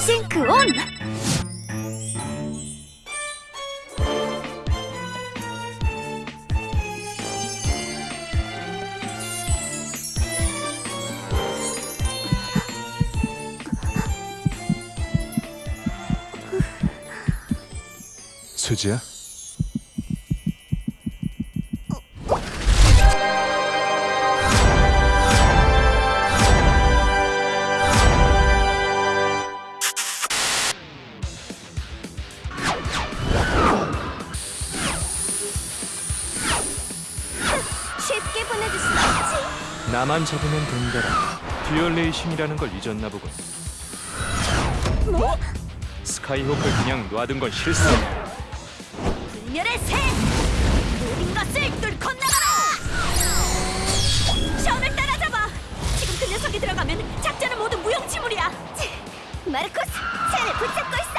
션! 수지야? 쉽게 없지. 나만 잡으면 된다라 듀얼레이션이라는 걸 잊었나 보군 뭐? 스카이호크를 그냥 놔둔 건 실수야 불멸의 새! 모든 것을 뚫고 나가라! 션을 따라잡아! 지금 그 녀석이 들어가면 작전은 모두 무용지물이야! 마르코스, 쟤를 붙잡고 있어!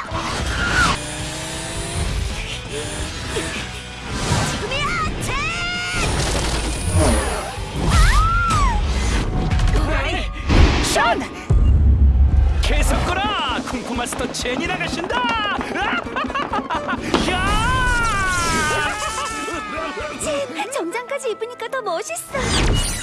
션! 계속 거라! 쿵푸 마스터 제니 나가신다! 야! 정장까지 입으니까 더 멋있어!